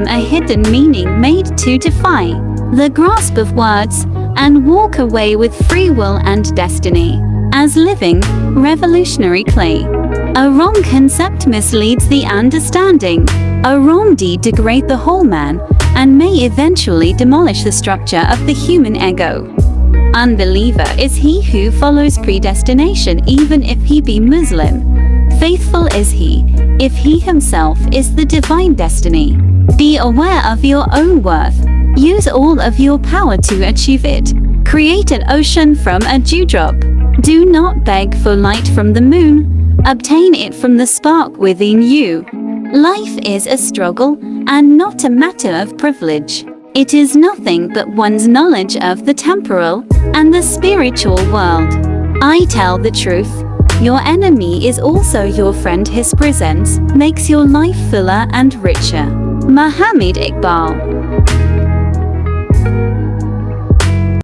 them a hidden meaning made to defy the grasp of words and walk away with free will and destiny. As living, revolutionary clay. A wrong concept misleads the understanding. A wrong deed degrade the whole man and may eventually demolish the structure of the human ego. Unbeliever is he who follows predestination even if he be Muslim. Faithful is he, if he himself is the divine destiny. Be aware of your own worth. Use all of your power to achieve it. Create an ocean from a dewdrop. Do not beg for light from the moon. Obtain it from the spark within you. Life is a struggle and not a matter of privilege. It is nothing but one's knowledge of the temporal and the spiritual world. I tell the truth. Your enemy is also your friend. His presence makes your life fuller and richer. Muhammad Iqbal